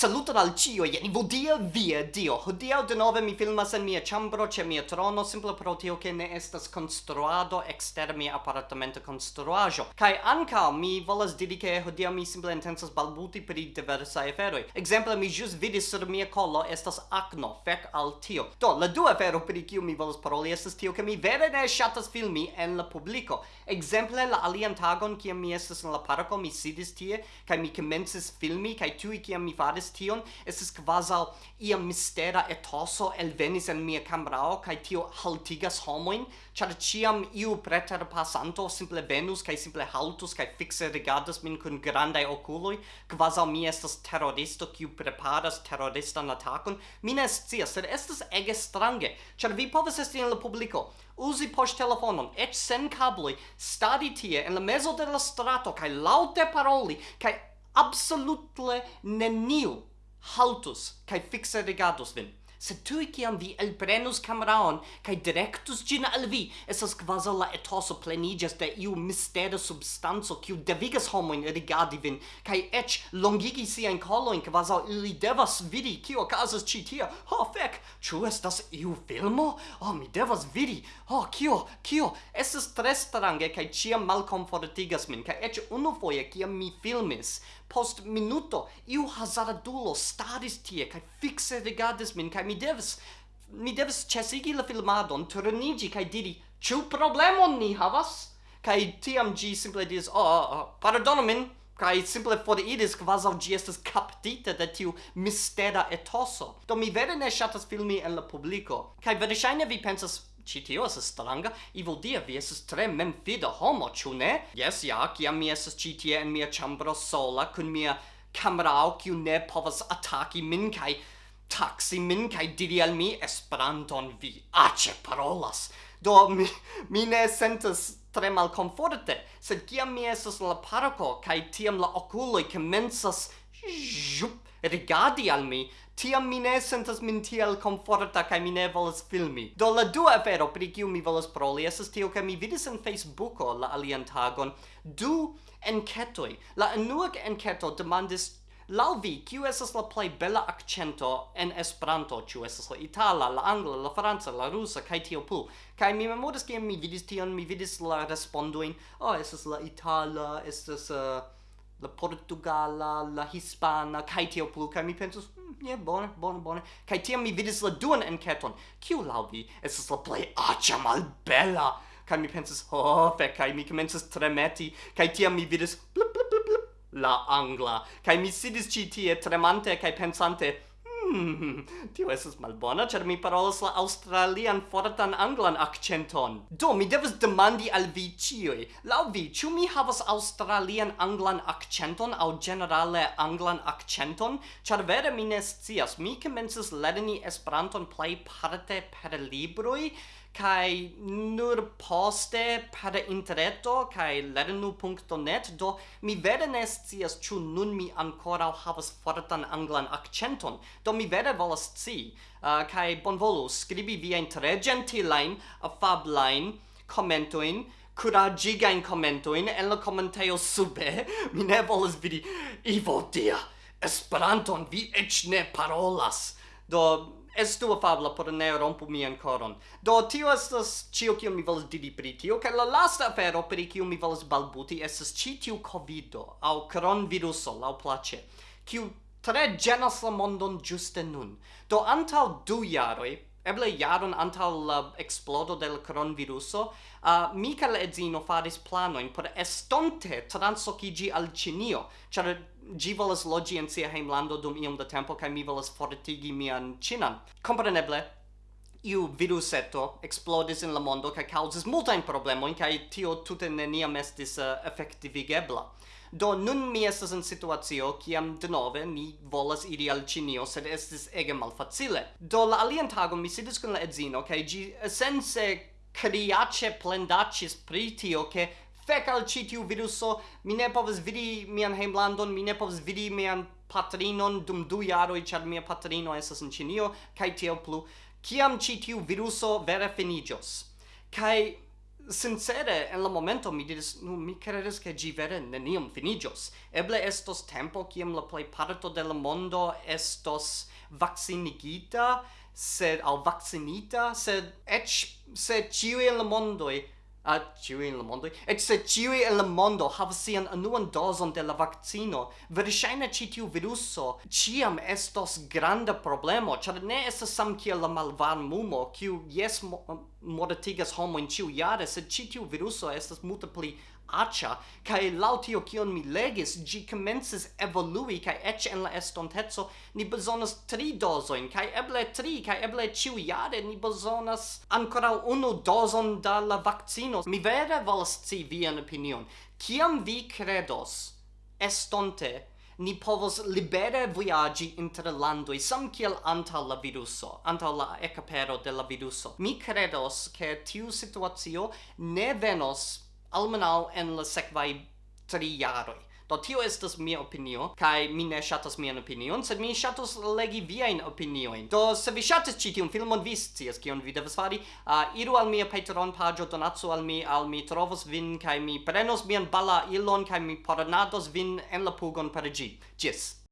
Saluton al cio, jen vodia via dio. Hodiaŭ denove mi filmas en mia chambro, ce mia trono simple pro tio che ne estas construado exter mia appartamento construajo. Kai anca mi volas diri che hodia mi simple intensas balbuti pri diversa aferoj. Exemple mi jus vidis sur mia collo estas acno, fec al tio. Do, la dua afero pri kiu mi volas paroli estas tio che mi vere ne shatas filmi en la publico Exemple la alian tagon kiam mi estas en la parco mi sidis tie Kai mi commences filmi kai tui kiam mi faris faris tion, estis quasi ia mistera etoso elvenis en mia cambrao, kai tio haltigas homoin, char ciam iu preter passanto simple venus, kai simple haltus, kai fixe rigardas min cun grandai oculoi, quasal mi estas terroristo, kiu preparas terroristan atakon. Mi ne scias, sed estas ege strange, char vi povas esti en la publico, usi post telefonon, et sen cabloi, stadi tie, en la mezo de la strato, kai laute paroli, kai absolutle neniu haltus kai fixe regados vin se tu ciam vi elprenus cameraon kai directus gin al vi, esas quasi la etoso plenigas de iu mistera substanzo kiu devigas homoin rigardi vin, kai ech longigi collo in quasi ili devas vidi kiu casas ci tia. Ho, fec, ciu estas iu filmo? Oh, mi devas vidi. Ho, oh, kiu kiu esas tre strange kai ciam malcomfortigas min, kai ec unufoie kiam mi filmis, Post minuto, iu hazardulo staris tie, cae fixe rigardis min, kai mi devs mi devs chesigi la filmadon, turnigi, cae diri, ciu problemon ni havas? kai tiam gi simple diris, oh, oh, oh pardonu min, kai simple for iris quasi gi estas captita de tiu mistera etoso do mi vere ne shatas filmi en la publiko kai vere vi pensas Ci tio estas stranga, Ivo dia vi estas tre memfida homo, ĉu ne? Yes, ja, kiam mi estas ĉi tie en mia chambro sola kun mia camerao, kiu ne povas ataki min kaj taxi min kaj diri al mi Esperanton vi ace parolas. Do mi, mi ne sentas tre malkomforte, sed kiam mi estas la parco kai tiam la okuloj komencas rigardi al mi, tiam mi ne sentas min tiel komforta kaj mi ne volas filmi. Do la dua afero pri kiu mi volas proli estas tio ke mi vidis en Facebooko la alian tagon du enketoj. La unua enketo demandis Lau vi, kiu esas la plei bella accento en Esperanto, ciu esas la itala, la angla, la franca, la rusa kaj tio pul. Kaj mi memoris kiam mi vidis tion, mi vidis la responduin, oh, esas la itala, estas uh, la portugala, la hispana kaj tio plu, kaj mi pensus, yeah, bone, bone, bone. Kai tiam mi vidis la duan enketon. Kiu lau vi estas la plej aĉa malbela? Kai mi pensis, ho, oh, fek, kai mi komencis tremeti. Kai tiam mi vidis, blup, blup, blup, blup, la angla. Kai mi sidis ĉi tie tremante kai pensante, Hmm, tio esas malbona, cer mi parolas la australian fortan anglan accenton. Do, mi devas demandi al vi cioi. Lau vi, ciu mi havas australian anglan accenton au generale anglan accenton? Cer vere mi ne scias, mi comences lerni Esperanton plejparte per libroi, kai nur poste per interneto kai lernu.net do mi vere ne scias ĉu nun mi ancora havas fortan anglan accenton. do do mi vere volas ci, uh, kai bonvolu scribi viain tre gentilain, affablain, commentoin, curagigain commentoin en la commentaio sube, mi ne volas vidi, Ivo Dia, Esperanton vi ec ne parolas, do estu afabla por ne rompu mian coron. Do tio estas cio kiu mi volas didi pri tio, kaj la lasta afero pri kiu mi volas balbuti estas ĉi tiu covido aŭ coronaviruso laŭ place, kiu tre genas la mondon giuste nun. Do antal du jaroi, eble jaron antal la explodo del coronaviruso, uh, mi ca la edzino faris planoin por estonte transocigi al Cinio, char gi volas logi en sia heimlando dum iom da tempo, ca mi volas fortigi mian Cinan. Compreneble, iu viruseto explodis in la mondo kaj in multajn problemojn kaj tio tute neniam estis eh, uh, efektivigebla. Do nun mi estas en situacio kiam denove mi volas iri al Ĉinio, sed estis ege malfacile. Do la alian tagon mi sidis kun la edzino kaj ĝi sense kriaĉe plendaĉis pri tio ke fek al ĉi tiu viruso, mi ne povas vidi mian hejmlandon, mi ne povas vidi mian patrinon dum du jaroj, ĉar mia patrino estas en Ĉinio kaj tiel plu kiam ci tiu viruso vere finigios. Kai sincere en la momento mi diris nu mi credes che gi vere neniam finigios. Eble estos tempo kiam la plejparto de la mondo estos vaccinigita, sed al vaccinita, sed eĉ se ĉiuj en la mondoj a ciui in la mondo, et se ciui in la mondo havas sian anuan dozon de la vaccino, verŝajne ĉi tiu viruso ĉiam estos granda problemo, ĉar ne estas sam kiel la malvarmumo, kiu jes mortigas homojn ĉiujare, sed ĉi tiu viruso estas multe pli acha kai lautio kion mi legis, gi commences evolui, kai ec en la estontezo ni bezonas tri dozoin kai eble tri, kai eble ciuiare ni bezonas ancora unu dozon da la vaccino. Mi vere volas ci vian opinion. kiam vi credos, estonte, ni povos libere viaggi inter landoi sam kiel anta la viruso anta la ecapero de la viruso mi credos che tiu situazio ne venos almenau en la sekvaj tri jaroj. Do tio estas mia opinio, kai mi ne shatas mian opinion, sed mi shatas legi viain opinioin. Do, se vi shatas ci tiun filmon, vi scias kion vi devas fari, uh, iru al mia Patreon pagio, donatsu al mi, al mi trovos vin, kai mi prenos mian bala ilon, kai mi paranados vin en la pugon per gi. Gis!